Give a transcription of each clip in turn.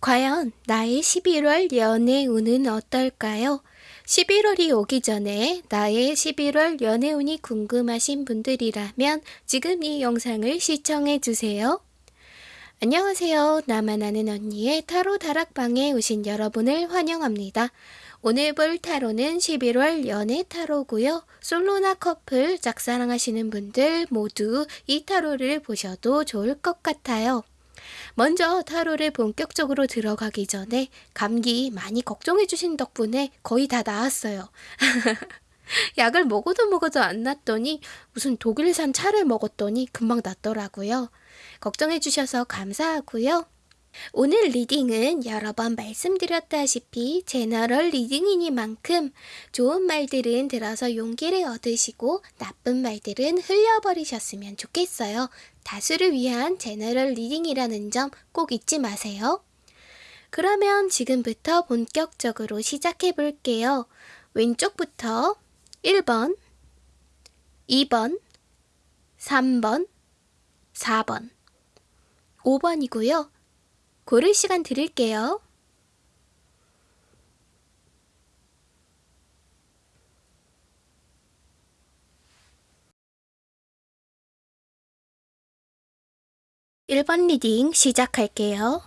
과연 나의 11월 연애운은 어떨까요? 11월이 오기 전에 나의 11월 연애운이 궁금하신 분들이라면 지금 이 영상을 시청해 주세요. 안녕하세요. 나만 아는 언니의 타로 다락방에 오신 여러분을 환영합니다. 오늘 볼 타로는 11월 연애 타로고요. 솔로나 커플 짝사랑하시는 분들 모두 이 타로를 보셔도 좋을 것 같아요. 먼저 타로를 본격적으로 들어가기 전에 감기 많이 걱정해 주신 덕분에 거의 다 나았어요. 약을 먹어도 먹어도 안 낫더니 무슨 독일산 차를 먹었더니 금방 낫더라고요. 걱정해 주셔서 감사하고요. 오늘 reading은 여러 번 말씀드렸다시피 general reading이니만큼 좋은 말들은 들어서 용기를 얻으시고 나쁜 말들은 흘려버리셨으면 좋겠어요. 다수를 위한 general reading이라는 점 꼭 잊지 마세요. 그러면 지금부터 본격적으로 시작해 볼게요. 왼쪽부터 1번, 2번, 3번, 4번, 5번이고요. 고를 시간 드릴게요. (1번) reading 시작할게요.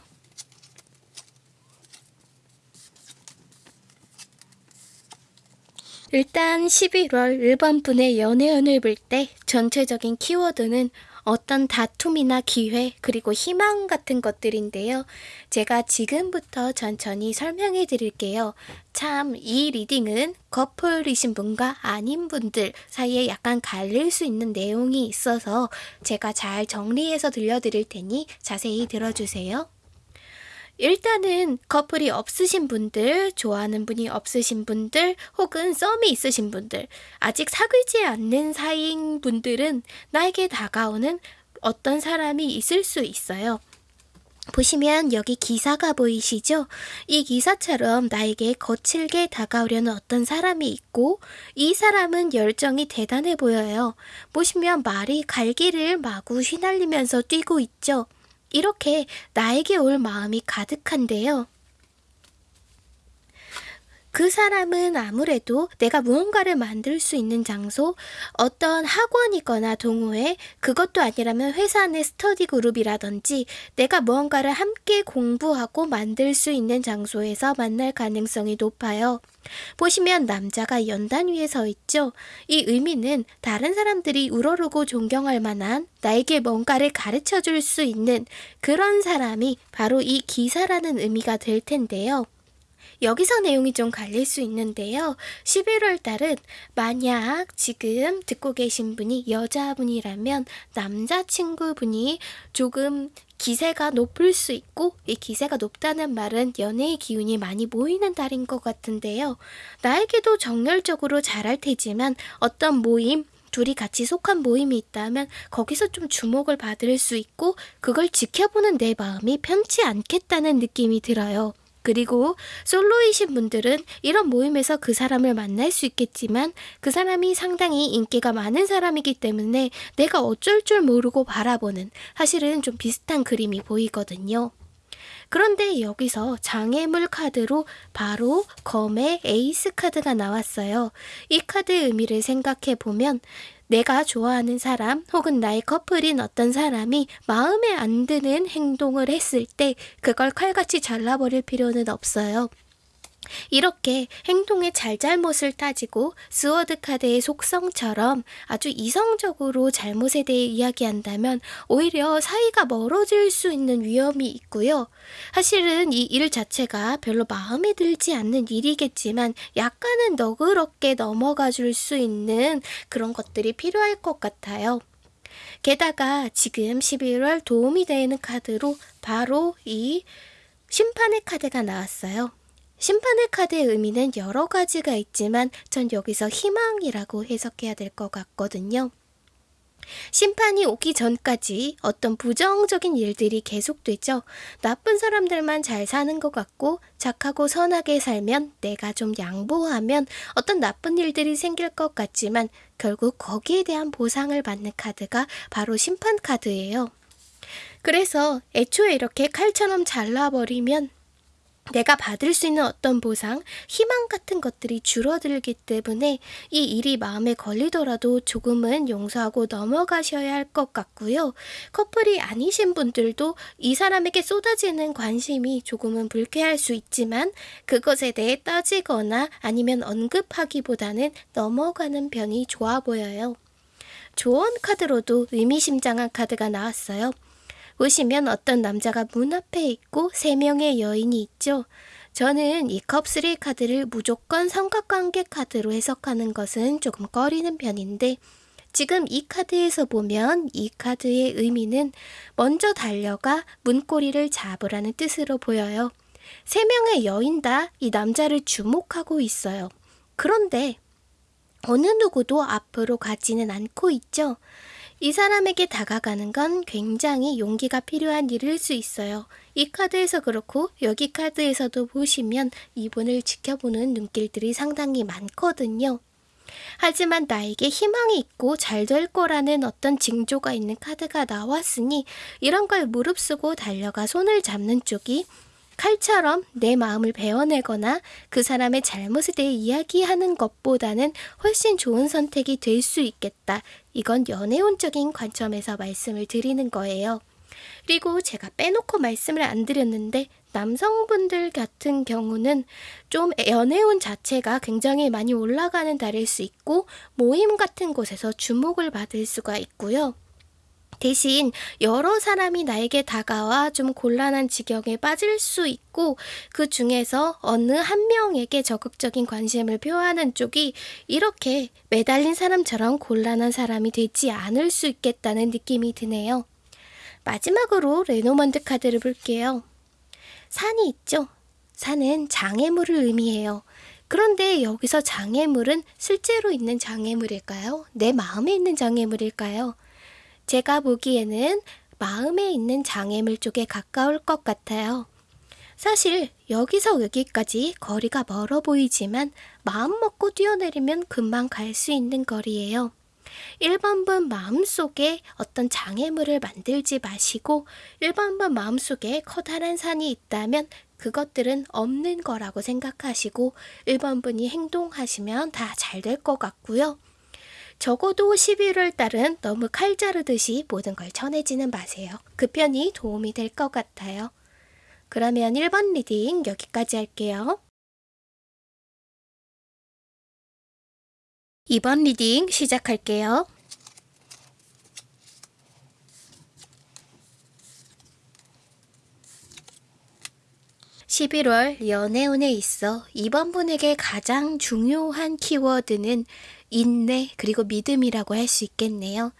일단 11월 1번 분의 연애운을 볼 때 전체적인 키워드는 어떤 다툼이나 기회 그리고 희망 같은 것들인데요. 제가 지금부터 천천히 설명해 드릴게요. 참 이 reading은 커플이신 분과 아닌 분들 사이에 약간 갈릴 수 있는 내용이 있어서 제가 잘 정리해서 들려드릴 테니 자세히 들어주세요. 일단은 커플이 없으신 분들, 좋아하는 분이 없으신 분들, 혹은 썸이 있으신 분들, 아직 사귀지 않는 사이인 분들은 나에게 다가오는 어떤 사람이 있을 수 있어요. 보시면 여기 기사가 보이시죠? 이 기사처럼 나에게 거칠게 다가오려는 어떤 사람이 있고 이 사람은 열정이 대단해 보여요. 보시면 말이 갈기를 마구 휘날리면서 뛰고 있죠. 이렇게 나에게 올 마음이 가득한데요. 그 사람은 아무래도 내가 무언가를 만들 수 있는 장소, 어떤 학원이거나 동호회, 그것도 아니라면 회사 내 스터디 그룹이라든지 내가 무언가를 함께 공부하고 만들 수 있는 장소에서 만날 가능성이 높아요. 보시면 남자가 연단 위에 서 있죠. 이 의미는 다른 사람들이 우러르고 존경할 만한 나에게 뭔가를 가르쳐 줄 수 있는 그런 사람이 바로 이 기사라는 의미가 될 텐데요. 여기서 내용이 좀 갈릴 수 있는데요. 11월 달은 만약 지금 듣고 계신 분이 여자분이라면 남자친구분이 조금 기세가 높을 수 있고 이 기세가 높다는 말은 연애의 기운이 많이 모이는 달인 것 같은데요. 나에게도 정열적으로 잘할 테지만 어떤 모임 둘이 같이 속한 모임이 있다면 거기서 좀 주목을 받을 수 있고 그걸 지켜보는 내 마음이 편치 않겠다는 느낌이 들어요. 그리고 솔로이신 분들은 이런 모임에서 그 사람을 만날 수 있겠지만 그 사람이 상당히 인기가 많은 사람이기 때문에 내가 어쩔 줄 모르고 바라보는 사실은 좀 비슷한 그림이 보이거든요. 그런데 여기서 장애물 카드로 바로 검의 에이스 카드가 나왔어요. 이 카드의 의미를 생각해 보면 내가 좋아하는 사람 혹은 나의 커플인 어떤 사람이 마음에 안 드는 행동을 했을 때 그걸 칼같이 잘라버릴 필요는 없어요. 이렇게 행동의 잘잘못을 따지고 sword 카드의 속성처럼 아주 이성적으로 잘못에 대해 이야기한다면 오히려 사이가 멀어질 수 있는 위험이 있고요. 사실은 이 일 자체가 별로 마음에 들지 않는 일이겠지만 약간은 너그럽게 넘어가 줄 수 있는 그런 것들이 필요할 것 같아요. 게다가 지금 11월 도움이 되는 카드로 바로 이 심판의 카드가 나왔어요. 심판의 카드의 의미는 여러 가지가 있지만 전 여기서 희망이라고 해석해야 될 것 같거든요. 심판이 오기 전까지 어떤 부정적인 일들이 계속되죠. 나쁜 사람들만 잘 사는 것 같고 착하고 선하게 살면 내가 좀 양보하면 어떤 나쁜 일들이 생길 것 같지만 결국 거기에 대한 보상을 받는 카드가 바로 심판 카드예요. 그래서 애초에 이렇게 칼처럼 잘라버리면 내가 받을 수 있는 어떤 보상, 희망 같은 것들이 줄어들기 때문에 이 일이 마음에 걸리더라도 조금은 용서하고 넘어가셔야 할 것 같고요. 커플이 아니신 분들도 이 사람에게 쏟아지는 관심이 조금은 불쾌할 수 있지만 그것에 대해 따지거나 아니면 언급하기보다는 넘어가는 편이 좋아 보여요. 조언 카드로도 의미심장한 카드가 나왔어요. 보시면 어떤 남자가 문 앞에 있고 세 명의 여인이 있죠. 저는 이 컵3 카드를 무조건 삼각관계 카드로 해석하는 것은 조금 꺼리는 편인데 지금 이 카드에서 보면 이 카드의 의미는 먼저 달려가 문고리를 잡으라는 뜻으로 보여요. 세 명의 여인 다 이 남자를 주목하고 있어요. 그런데 어느 누구도 앞으로 가지는 않고 있죠. 이 사람에게 다가가는 건 굉장히 용기가 필요한 일일 수 있어요. 이 카드에서 그렇고 여기 카드에서도 보시면 이분을 지켜보는 눈길들이 상당히 많거든요. 하지만 나에게 희망이 있고 잘 될 거라는 어떤 징조가 있는 카드가 나왔으니 이런 걸 무릅쓰고 달려가 손을 잡는 쪽이 칼처럼 내 마음을 베어내거나 그 사람의 잘못에 대해 이야기하는 것보다는 훨씬 좋은 선택이 될 수 있겠다. 이건 연애운적인 관점에서 말씀을 드리는 거예요. 그리고 제가 빼놓고 말씀을 안 드렸는데 남성분들 같은 경우는 좀 연애운 자체가 굉장히 많이 올라가는 달일 수 있고 모임 같은 곳에서 주목을 받을 수가 있고요. 대신 여러 사람이 나에게 다가와 좀 곤란한 지경에 빠질 수 있고 그 중에서 어느 한 명에게 적극적인 관심을 표하는 쪽이 이렇게 매달린 사람처럼 곤란한 사람이 되지 않을 수 있겠다는 느낌이 드네요. 마지막으로 레노먼드 카드를 볼게요. 산이 있죠? 산은 장애물을 의미해요. 그런데 여기서 장애물은 실제로 있는 장애물일까요? 내 마음에 있는 장애물일까요? 제가 보기에는 마음에 있는 장애물 쪽에 가까울 것 같아요. 사실 여기서 여기까지 거리가 멀어 보이지만 마음 먹고 뛰어내리면 금방 갈 수 있는 거리예요. 1번분 마음속에 어떤 장애물을 만들지 마시고 1번분 마음속에 커다란 산이 있다면 그것들은 없는 거라고 생각하시고 1번분이 행동하시면 다 잘 될 것 같고요. 적어도 11월 달은 너무 칼 자르듯이 모든 걸 정하지는 마세요. 그 편이 도움이 될 것 같아요. 그러면 1번 reading 여기까지 할게요. 2번 reading 시작할게요. 11월 연애운에 있어 이번 분에게 가장 중요한 키워드는 인내 그리고 믿음이라고 할 수 있겠네요.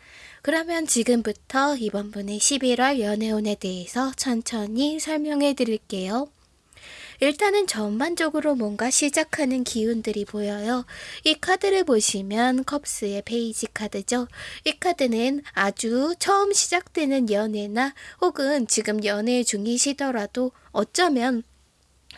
그러면 지금부터 이번 분의 11월 연애운에 대해서 천천히 설명해 드릴게요. 일단은 전반적으로 뭔가 시작하는 기운들이 보여요. 이 카드를 보시면 컵스의 페이지 카드죠. 이 카드는 아주 처음 시작되는 연애나 혹은 지금 연애 중이시더라도 어쩌면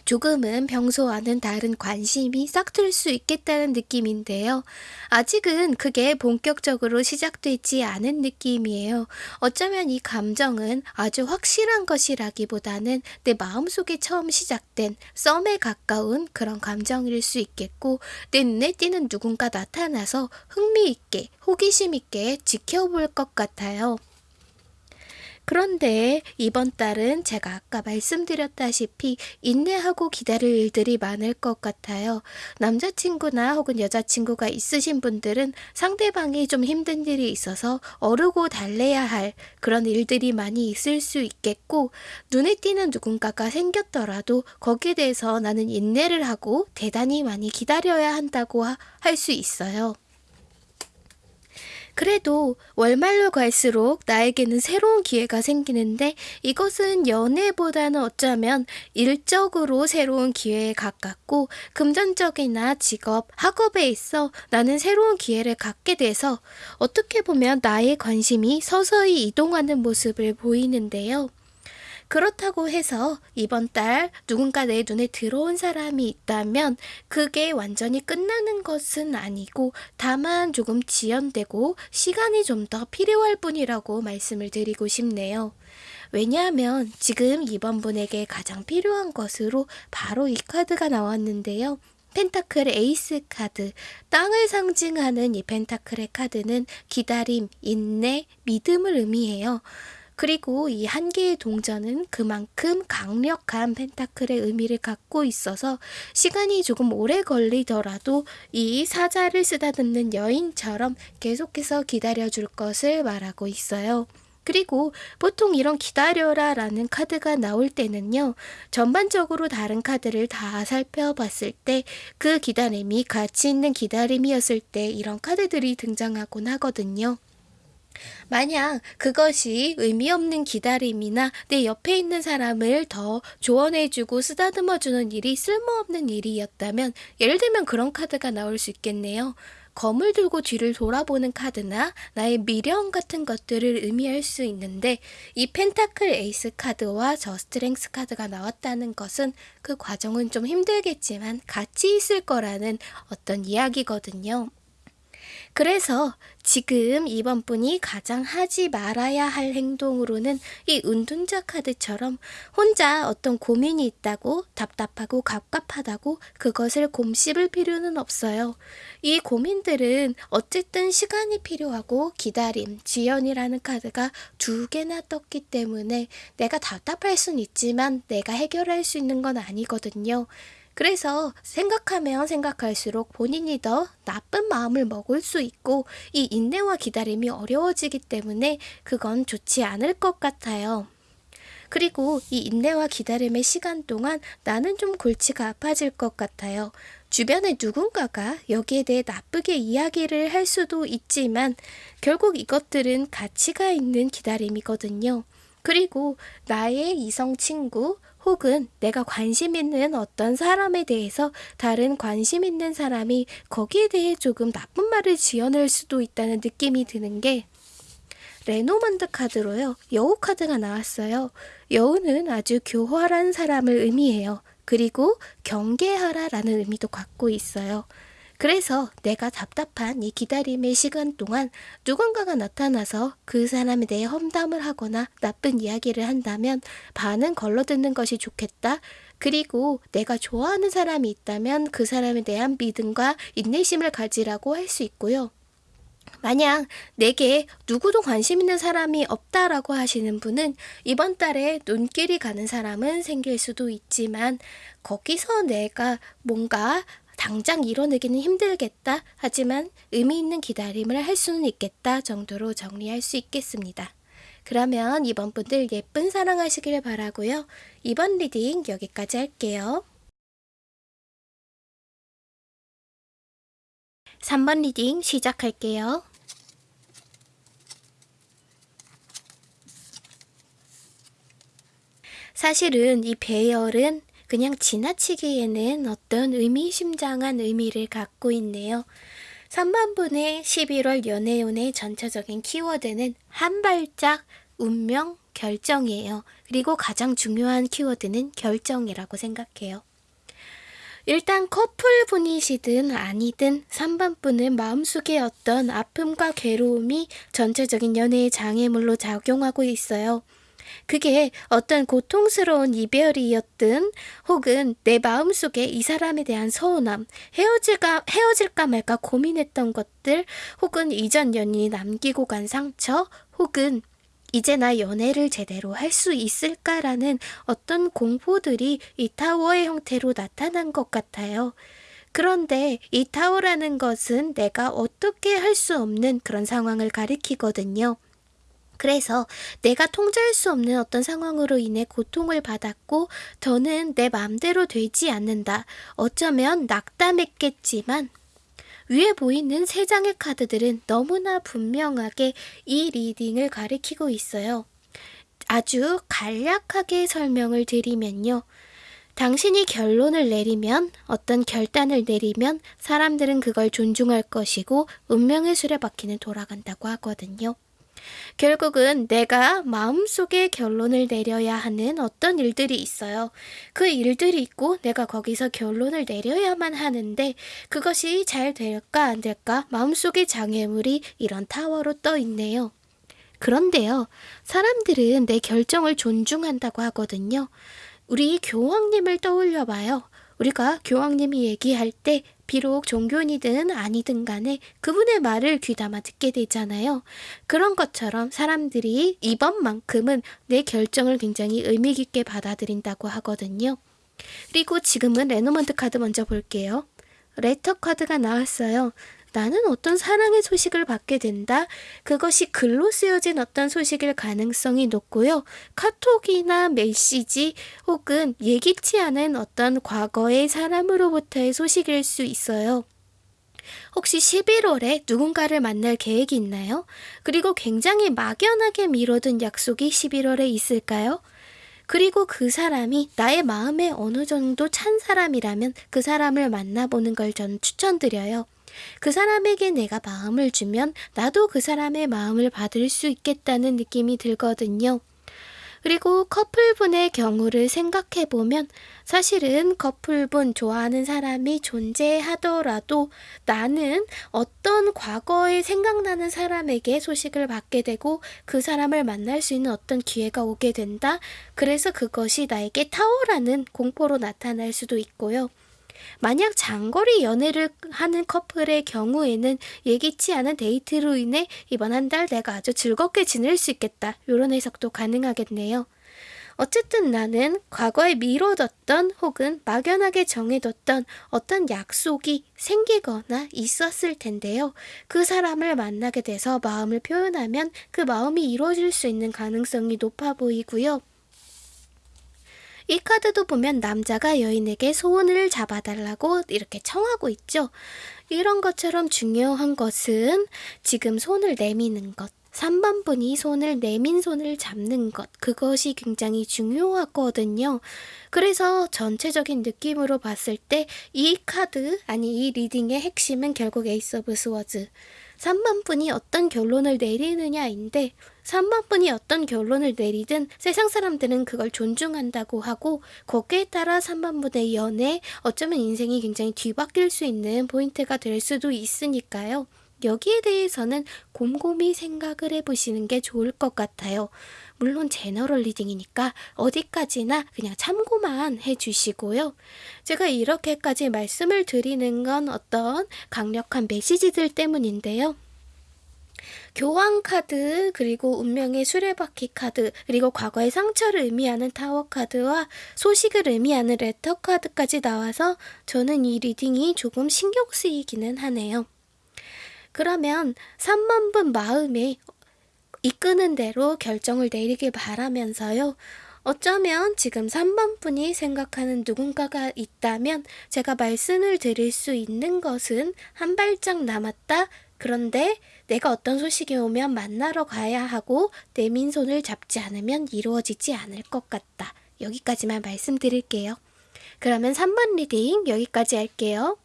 조금은 평소와는 다른 관심이 싹틀 수 있겠다는 느낌인데요. 아직은 그게 본격적으로 시작되지 않은 느낌이에요. 어쩌면 이 감정은 아주 확실한 것이라기보다는 내 마음속에 처음 시작된 썸에 가까운 그런 감정일 수 있겠고 내 눈에 띄는 누군가 나타나서 흥미있게 호기심 있게 지켜볼 것 같아요. 그런데 이번 달은 제가 아까 말씀드렸다시피 인내하고 기다릴 일들이 많을 것 같아요. 남자친구나 혹은 여자친구가 있으신 분들은 상대방이 좀 힘든 일이 있어서 어르고 달래야 할 그런 일들이 많이 있을 수 있겠고 눈에 띄는 누군가가 생겼더라도 거기에 대해서 나는 인내를 하고 대단히 많이 기다려야 한다고 할 수 있어요. 그래도 월말로 갈수록 나에게는 새로운 기회가 생기는데 이것은 연애보다는 어쩌면 일적으로 새로운 기회에 가깝고 금전적이나 직업, 학업에 있어 나는 새로운 기회를 갖게 돼서 어떻게 보면 나의 관심이 서서히 이동하는 모습을 보이는데요. 그렇다고 해서 이번 달 누군가 내 눈에 들어온 사람이 있다면 그게 완전히 끝나는 것은 아니고 다만 조금 지연되고 시간이 좀 더 필요할 뿐이라고 말씀을 드리고 싶네요. 왜냐하면 지금 이번 분에게 가장 필요한 것으로 바로 이 카드가 나왔는데요. 펜타클 에이스 카드, 땅을 상징하는 이 펜타클의 카드는 기다림, 인내, 믿음을 의미해요. 그리고 이 한 개의 동전은 그만큼 강력한 펜타클의 의미를 갖고 있어서 시간이 조금 오래 걸리더라도 이 사자를 쓰다듬는 여인처럼 계속해서 기다려줄 것을 말하고 있어요. 그리고 보통 이런 기다려라 라는 카드가 나올 때는요, 전반적으로 다른 카드를 다 살펴봤을 때 그 기다림이 가치 있는 기다림이었을 때 이런 카드들이 등장하곤 하거든요. 만약 그것이 의미 없는 기다림이나 내 옆에 있는 사람을 더 조언해주고 쓰다듬어주는 일이 쓸모없는 일이었다면 예를 들면 그런 카드가 나올 수 있겠네요. 검을 들고 뒤를 돌아보는 카드나 나의 미련 같은 것들을 의미할 수 있는데 이 pentacle ace 카드와 저 strength 카드가 나왔다는 것은 그 과정은 좀 힘들겠지만 같이 있을 거라는 어떤 이야기거든요. 그래서 지금 이번 분이 가장 하지 말아야 할 행동으로는 이 은둔자 카드처럼 혼자 어떤 고민이 있다고 답답하고 갑갑하다고 그것을 곰씹을 필요는 없어요. 이 고민들은 어쨌든 시간이 필요하고 기다림, 지연이라는 카드가 두 개나 떴기 때문에 내가 답답할 순 있지만 내가 해결할 수 있는 건 아니거든요. 그래서 생각하면 생각할수록 본인이 더 나쁜 마음을 먹을 수 있고 이 인내와 기다림이 어려워지기 때문에 그건 좋지 않을 것 같아요. 그리고 이 인내와 기다림의 시간 동안 나는 좀 골치가 아파질 것 같아요. 주변에 누군가가 여기에 대해 나쁘게 이야기를 할 수도 있지만 결국 이것들은 가치가 있는 기다림이거든요. 그리고 나의 이성 친구 혹은 내가 관심 있는 어떤 사람에 대해서 다른 관심 있는 사람이 거기에 대해 조금 나쁜 말을 지어낼 수도 있다는 느낌이 드는 게 레노먼드 카드로요. 여우 카드가 나왔어요. 여우는 아주 교활한 사람을 의미해요. 그리고 경계하라 라는 의미도 갖고 있어요. 그래서 내가 답답한 이 기다림의 시간 동안 누군가가 나타나서 그 사람에 대해 험담을 하거나 나쁜 이야기를 한다면 반은 걸러듣는 것이 좋겠다. 그리고 내가 좋아하는 사람이 있다면 그 사람에 대한 믿음과 인내심을 가지라고 할 수 있고요. 만약 내게 누구도 관심 있는 사람이 없다라고 하시는 분은 이번 달에 눈길이 가는 사람은 생길 수도 있지만 거기서 내가 뭔가 당장 이뤄내기는 힘들겠다. 하지만 의미 있는 기다림을 할 수는 있겠다 정도로 정리할 수 있겠습니다. 그러면 이번 분들 예쁜 사랑하시길 바라고요. 이번 reading 여기까지 할게요. 3번 reading 시작할게요. 사실은 이 배열은 그냥 지나치기에는 어떤 의미심장한 의미를 갖고 있네요. 3번분의 11월 연애운의 전체적인 키워드는 한 발짝 운명 결정이에요. 그리고 가장 중요한 키워드는 결정이라고 생각해요. 일단 커플분이시든 아니든 3번분은 마음속에 어떤 아픔과 괴로움이 전체적인 연애의 장애물로 작용하고 있어요. 그게 어떤 고통스러운 이별이었든 혹은 내 마음속에 이 사람에 대한 서운함, 헤어질까, 헤어질까 말까 고민했던 것들 혹은 이전 연인이 남기고 간 상처 혹은 이제 나 연애를 제대로 할 수 있을까라는 어떤 공포들이 이 타워의 형태로 나타난 것 같아요. 그런데 이 타워라는 것은 내가 어떻게 할 수 없는 그런 상황을 가리키거든요. 그래서 내가 통제할 수 없는 어떤 상황으로 인해 고통을 받았고 더는 내 마음대로 되지 않는다. 어쩌면 낙담했겠지만 위에 보이는 세 장의 카드들은 너무나 분명하게 이 리딩을 가리키고 있어요. 아주 간략하게 설명을 드리면요. 당신이 결론을 내리면 어떤 결단을 내리면 사람들은 그걸 존중할 것이고 운명의 수레바퀴는 돌아간다고 하거든요. 결국은 내가 마음속에 결론을 내려야 하는 어떤 일들이 있어요. 그 일들이 있고 내가 거기서 결론을 내려야만 하는데 그것이 잘 될까 안 될까 마음속의 장애물이 이런 타워로 떠 있네요. 그런데요, 사람들은 내 결정을 존중한다고 하거든요. 우리 교황님을 떠올려 봐요. 우리가 교황님이 얘기할 때 비록 종교인이든 아니든 간에 그분의 말을 귀담아 듣게 되잖아요. 그런 것처럼 사람들이 이번만큼은 내 결정을 굉장히 의미 깊게 받아들인다고 하거든요. 그리고 지금은 레노먼드 카드 먼저 볼게요. letter 카드가 나왔어요. 나는 어떤 사랑의 소식을 받게 된다. 그것이 글로 쓰여진 어떤 소식일 가능성이 높고요. 카톡이나 메시지 혹은 예기치 않은 어떤 과거의 사람으로부터의 소식일 수 있어요. 혹시 11월에 누군가를 만날 계획이 있나요? 그리고 굉장히 막연하게 미뤄둔 약속이 11월에 있을까요? 그리고 그 사람이 나의 마음에 어느 정도 찬 사람이라면 그 사람을 만나보는 걸전 추천드려요. 그 사람에게 내가 마음을 주면 나도 그 사람의 마음을 받을 수 있겠다는 느낌이 들거든요. 그리고 커플분의 경우를 생각해 보면 사실은 커플분 좋아하는 사람이 존재하더라도 나는 어떤 과거에 생각나는 사람에게 소식을 받게 되고 그 사람을 만날 수 있는 어떤 기회가 오게 된다. 그래서 그것이 나에게 타오라는 공포로 나타날 수도 있고요. 만약 장거리 연애를 하는 커플의 경우에는 예기치 않은 데이트로 인해 이번 한 달 내가 아주 즐겁게 지낼 수 있겠다. 이런 해석도 가능하겠네요. 어쨌든 나는 과거에 미뤄뒀던 혹은 막연하게 정해뒀던 어떤 약속이 생기거나 있었을 텐데요. 그 사람을 만나게 돼서 마음을 표현하면 그 마음이 이루어질 수 있는 가능성이 높아 보이고요. 이 카드도 보면 남자가 여인에게 손을 잡아달라고 이렇게 청하고 있죠. 이런 것처럼 중요한 것은 지금 손을 내미는 것. 3번 분이 손을 내민 손을 잡는 것 그것이 굉장히 중요하거든요. 그래서 전체적인 느낌으로 봤을 때 이 카드 아니 이 reading의 핵심은 결국 Ace of Swords 3번 분이 어떤 결론을 내리느냐인데 3번 분이 어떤 결론을 내리든 세상 사람들은 그걸 존중한다고 하고 거기에 따라 3번 분의 연애 어쩌면 인생이 굉장히 뒤바뀔 수 있는 포인트가 될 수도 있으니까요. 여기에 대해서는 곰곰이 생각을 해보시는 게 좋을 것 같아요. 물론 general reading이니까 어디까지나 그냥 참고만 해주시고요. 제가 이렇게까지 말씀을 드리는 건 어떤 강력한 메시지들 때문인데요. 교황 카드, 그리고 운명의 수레바퀴 카드, 그리고 과거의 상처를 의미하는 타워 카드와 소식을 의미하는 letter 카드까지 나와서 저는 이 reading이 조금 신경 쓰이기는 하네요. 그러면 3번 분 마음에 이끄는 대로 결정을 내리길 바라면서요. 어쩌면 지금 3번 분이 생각하는 누군가가 있다면 제가 말씀을 드릴 수 있는 것은 한 발짝 남았다. 그런데 내가 어떤 소식이 오면 만나러 가야 하고 내민 손을 잡지 않으면 이루어지지 않을 것 같다. 여기까지만 말씀드릴게요. 그러면 3번 reading 여기까지 할게요.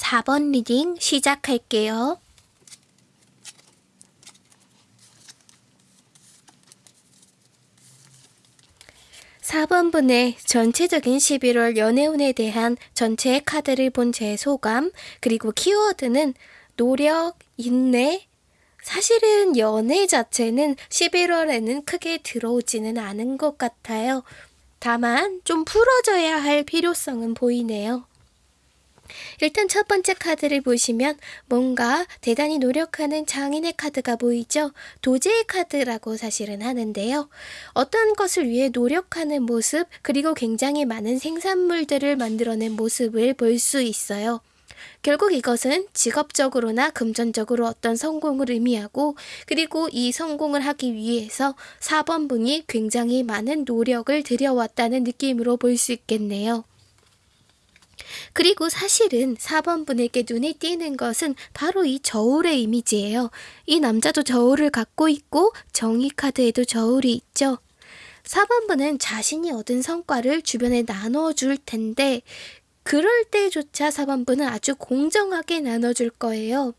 4번 reading 시작할게요. 4번분의 전체적인 11월 연애운에 대한 전체의 카드를 본 제 소감, 그리고 키워드는 노력, 인내, 사실은 연애 자체는 11월에는 크게 들어오지는 않은 것 같아요. 다만 좀 풀어져야 할 필요성은 보이네요. 일단 첫 번째 카드를 보시면 뭔가 대단히 노력하는 장인의 카드가 보이죠? 도제의 카드라고 사실은 하는데요. 어떤 것을 위해 노력하는 모습, 그리고 굉장히 많은 생산물들을 만들어낸 모습을 볼 수 있어요. 결국 이것은 직업적으로나 금전적으로 어떤 성공을 의미하고 그리고 이 성공을 하기 위해서 4번분이 굉장히 많은 노력을 들여왔다는 느낌으로 볼 수 있겠네요. 그리고 사실은 4번 분에게 눈에 띄는 것은 바로 이 저울의 이미지예요. 이 남자도 저울을 갖고 있고 정의 카드에도 저울이 있죠. 4번 분은 자신이 얻은 성과를 주변에 나눠 줄 텐데 그럴 때조차 4번 분은 아주 공정하게 나눠 줄 거예요.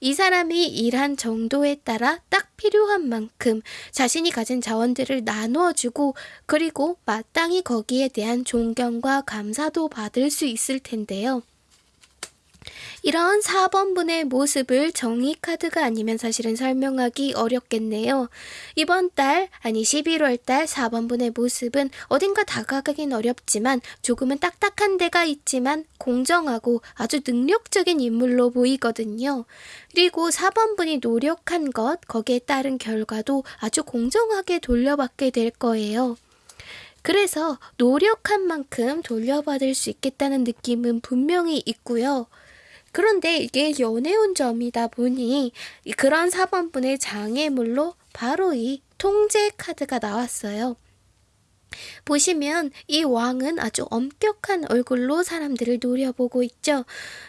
이 사람이 일한 정도에 따라 딱 필요한 만큼 자신이 가진 자원들을 나누어주고 그리고 마땅히 거기에 대한 존경과 감사도 받을 수 있을 텐데요. 이런 4번분의 모습을 정의 카드가 아니면 사실은 설명하기 어렵겠네요. 이번 달, 아니 11월 달 4번분의 모습은 어딘가 다가가긴 어렵지만 조금은 딱딱한 데가 있지만 공정하고 아주 능력적인 인물로 보이거든요. 그리고 4번분이 노력한 것, 거기에 따른 결과도 아주 공정하게 돌려받게 될 거예요. 그래서 노력한 만큼 돌려받을 수 있겠다는 느낌은 분명히 있고요. 그런데 이게 연애운 점이다 보니 그런 4번분의 장애물로 바로 이 통제 카드가 나왔어요. 보시면 이 왕은 아주 엄격한 얼굴로 사람들을 노려보고 있죠.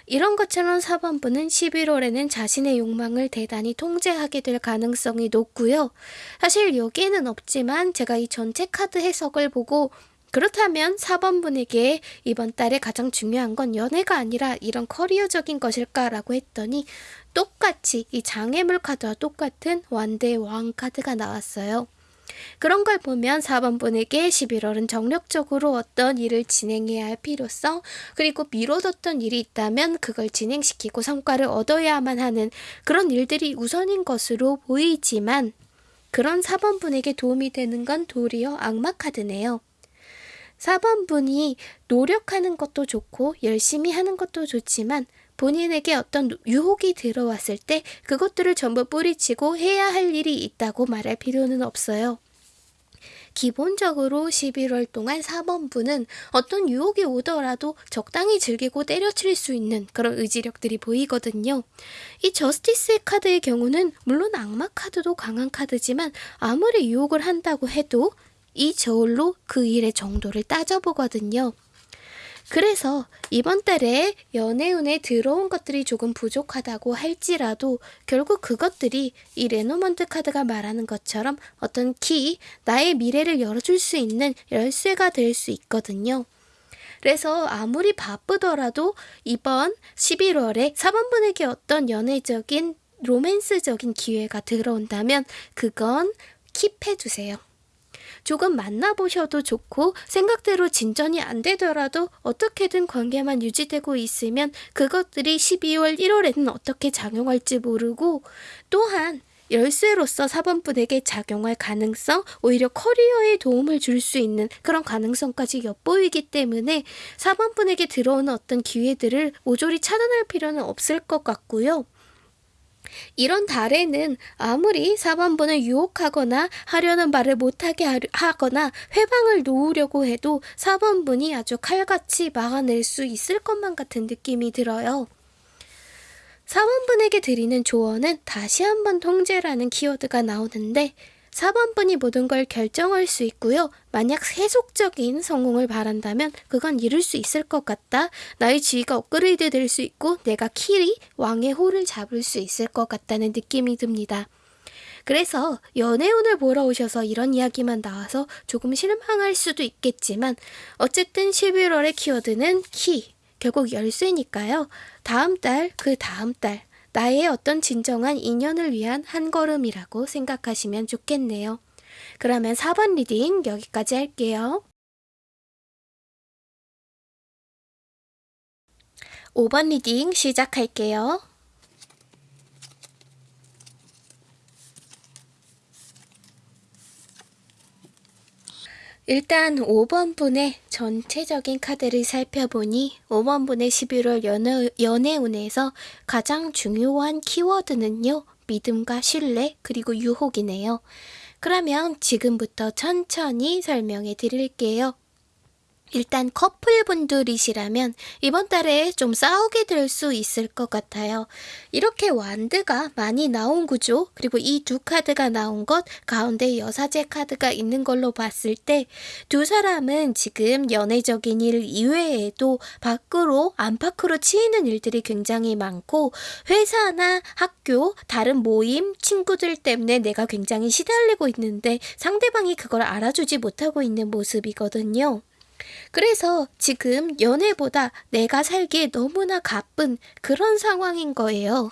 이런 것처럼 4번분은 11월에는 자신의 욕망을 대단히 통제하게 될 가능성이 높고요. 사실 여기에는 없지만 제가 이 전체 카드 해석을 보고 그렇다면 4번 분에게 이번 달에 가장 중요한 건 연애가 아니라 이런 커리어적인 것일까라고 했더니 똑같이 이 장애물 카드와 똑같은 완대 왕 카드가 나왔어요. 그런 걸 보면 4번 분에게 11월은 정력적으로 어떤 일을 진행해야 할 필요성, 그리고 미뤄뒀던 일이 있다면 그걸 진행시키고 성과를 얻어야만 하는 그런 일들이 우선인 것으로 보이지만 그런 4번 분에게 도움이 되는 건 도리어 악마 카드네요. 4번 분이 노력하는 것도 좋고 열심히 하는 것도 좋지만 본인에게 어떤 유혹이 들어왔을 때 그것들을 전부 뿌리치고 해야 할 일이 있다고 말할 필요는 없어요. 기본적으로 11월 동안 4번분은 어떤 유혹이 오더라도 적당히 즐기고 때려칠 수 있는 그런 의지력들이 보이거든요. 이 저스티스 카드의 경우는 물론 악마 카드도 강한 카드지만 아무리 유혹을 한다고 해도 이 저울로 그 일의 정도를 따져보거든요. 그래서 이번 달에 연애운에 들어온 것들이 조금 부족하다고 할지라도 결국 그것들이 이 레노먼드 카드가 말하는 것처럼 어떤 키, 나의 미래를 열어줄 수 있는 열쇠가 될 수 있거든요. 그래서 아무리 바쁘더라도 이번 11월에 4번분에게 어떤 연애적인 로맨스적인 기회가 들어온다면 그건 keep해주세요. 조금 만나보셔도 좋고 생각대로 진전이 안 되더라도 어떻게든 관계만 유지되고 있으면 그것들이 12월 1월에는 어떻게 작용할지 모르고 또한 열쇠로서 사번분에게 작용할 가능성, 오히려 커리어에 도움을 줄 수 있는 그런 가능성까지 엿보이기 때문에 사번분에게 들어오는 어떤 기회들을 모조리 차단할 필요는 없을 것 같고요. 이런 달에는 아무리 4번분을 유혹하거나 하려는 말을 못하게 하거나 회방을 놓으려고 해도 4번분이 아주 칼같이 막아낼 수 있을 것만 같은 느낌이 들어요. 4번분에게 드리는 조언은 다시 한번 통제라는 키워드가 나오는데 4번 분이 모든 걸 결정할 수 있고요. 만약 세속적인 성공을 바란다면 그건 이룰 수 있을 것 같다. 나의 지위가 업그레이드 될 수 있고 내가 키리 왕의 호를 잡을 수 있을 것 같다는 느낌이 듭니다. 그래서 연애운을 보러 오셔서 이런 이야기만 나와서 조금 실망할 수도 있겠지만 어쨌든 11월의 키워드는 키, 결국 열쇠니까요. 다음 달, 그 다음 달 나의 어떤 진정한 인연을 위한 한 걸음이라고 생각하시면 좋겠네요. 그러면 4번 reading 여기까지 할게요. 5번 reading 시작할게요. 일단 5번 분의 전체적인 카드를 살펴보니 5번 분의 11월 연애, 연애운에서 가장 중요한 키워드는요. 믿음과 신뢰 그리고 유혹이네요. 그러면 지금부터 천천히 설명해 드릴게요. 일단 커플분들이시라면 이번 달에 좀 싸우게 될 수 있을 것 같아요. 이렇게 완드가 많이 나온 구조 그리고 이 두 카드가 나온 것 가운데 여사제 카드가 있는 걸로 봤을 때 두 사람은 지금 연애적인 일 이외에도 밖으로 안팎으로 치이는 일들이 굉장히 많고 회사나 학교 다른 모임 친구들 때문에 내가 굉장히 시달리고 있는데 상대방이 그걸 알아주지 못하고 있는 모습이거든요. 그래서 지금 연애보다 내가 살기에 너무나 가쁜 그런 상황인 거예요.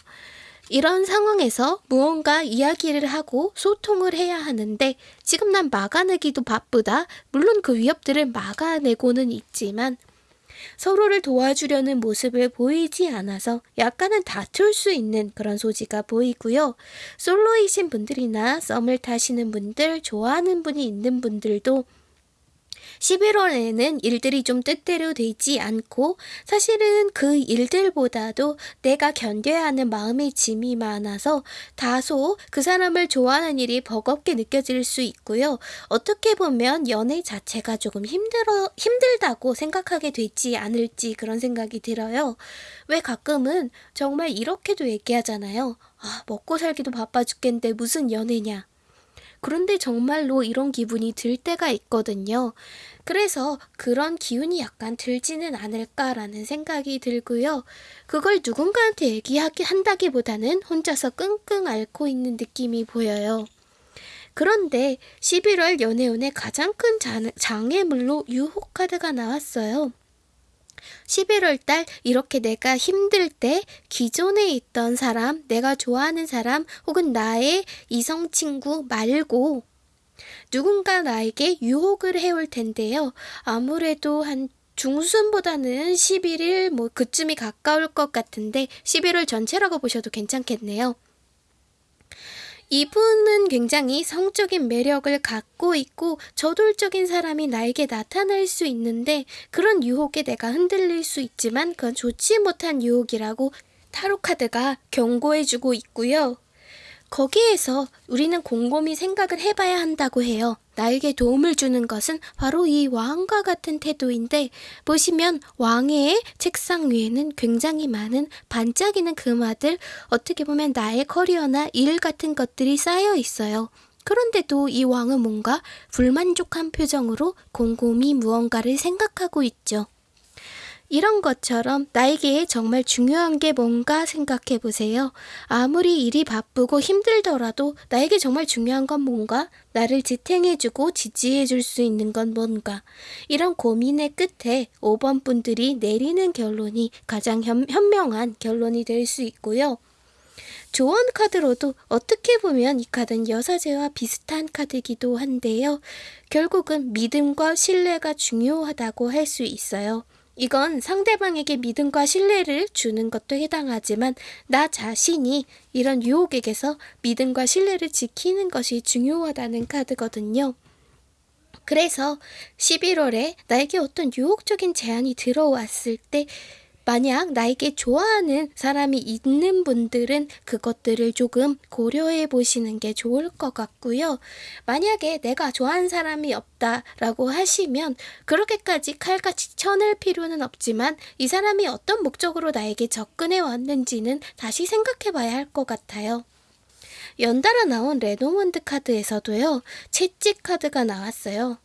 이런 상황에서 무언가 이야기를 하고 소통을 해야 하는데 지금 난 막아내기도 바쁘다. 물론 그 위협들을 막아내고는 있지만 서로를 도와주려는 모습을 보이지 않아서 약간은 다툴 수 있는 그런 소지가 보이고요. 솔로이신 분들이나 썸을 타시는 분들, 좋아하는 분이 있는 분들도 11월에는 일들이 좀 뜻대로 되지 않고 사실은 그 일들보다도 내가 견뎌야 하는 마음의 짐이 많아서 다소 그 사람을 좋아하는 일이 버겁게 느껴질 수 있고요. 어떻게 보면 연애 자체가 조금 힘들어, 힘들다고 생각하게 되지 않을지 그런 생각이 들어요. 왜 가끔은 정말 이렇게도 얘기하잖아요. 아, 먹고 살기도 바빠 죽겠는데 무슨 연애냐. 그런데 정말로 이런 기분이 들 때가 있거든요. 그래서 그런 기운이 약간 들지는 않을까라는 생각이 들고요. 그걸 누군가한테 얘기한다기보다는 혼자서 끙끙 앓고 있는 느낌이 보여요. 그런데 11월 연애운의 가장 큰 장애물로 유혹 카드가 나왔어요. 11월 달 이렇게 내가 힘들 때 기존에 있던 사람, 내가 좋아하는 사람 혹은 나의 이성 친구 말고 누군가 나에게 유혹을 해올 텐데요. 아무래도 한 중순보다는 11일 뭐 그쯤이 가까울 것 같은데 11월 전체라고 보셔도 괜찮겠네요. 이분은 굉장히 성적인 매력을 갖고 있고 저돌적인 사람이 나에게 나타날 수 있는데 그런 유혹에 내가 흔들릴 수 있지만 그건 좋지 못한 유혹이라고 타로카드가 경고해주고 있고요. 거기에서 우리는 곰곰이 생각을 해봐야 한다고 해요. 나에게 도움을 주는 것은 바로 이 왕과 같은 태도인데 보시면 왕의 책상 위에는 굉장히 많은 반짝이는 금화들 어떻게 보면 나의 커리어나 일 같은 것들이 쌓여 있어요. 그런데도 이 왕은 뭔가 불만족한 표정으로 곰곰이 무언가를 생각하고 있죠. 이런 것처럼 나에게 정말 중요한 게 뭔가 생각해 보세요. 아무리 일이 바쁘고 힘들더라도 나에게 정말 중요한 건 뭔가? 나를 지탱해주고 지지해줄 수 있는 건 뭔가? 이런 고민의 끝에 5번 분들이 내리는 결론이 가장 현, 현명한 결론이 될 수 있고요. 조언 카드로도 어떻게 보면 이 카드는 여사제와 비슷한 카드이기도 한데요. 결국은 믿음과 신뢰가 중요하다고 할 수 있어요. 이건 상대방에게 믿음과 신뢰를 주는 것도 해당하지만 나 자신이 이런 유혹에게서 믿음과 신뢰를 지키는 것이 중요하다는 카드거든요. 그래서 11월에 나에게 어떤 유혹적인 제안이 들어왔을 때 만약 나에게 좋아하는 사람이 있는 분들은 그것들을 조금 고려해 보시는 게 좋을 것 같고요. 만약에 내가 좋아하는 사람이 없다라고 하시면 그렇게까지 칼같이 쳐낼 필요는 없지만 이 사람이 어떤 목적으로 나에게 접근해 왔는지는 다시 생각해 봐야 할 것 같아요. 연달아 나온 레노먼드 카드에서도요, 채찍 카드가 나왔어요.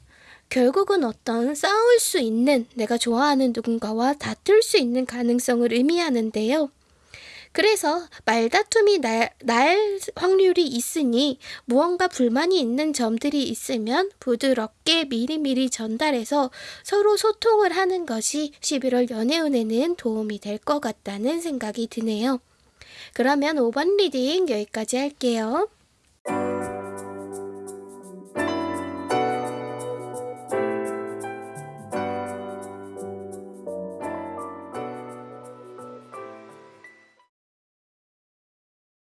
결국은 어떤 싸울 수 있는 내가 좋아하는 누군가와 다툴 수 있는 가능성을 의미하는데요. 그래서 말다툼이 날, 날 확률이 있으니 무언가 불만이 있는 점들이 있으면 부드럽게 미리미리 전달해서 서로 소통을 하는 것이 11월 연애운에는 도움이 될 것 같다는 생각이 드네요. 그러면 5번 리딩 여기까지 할게요.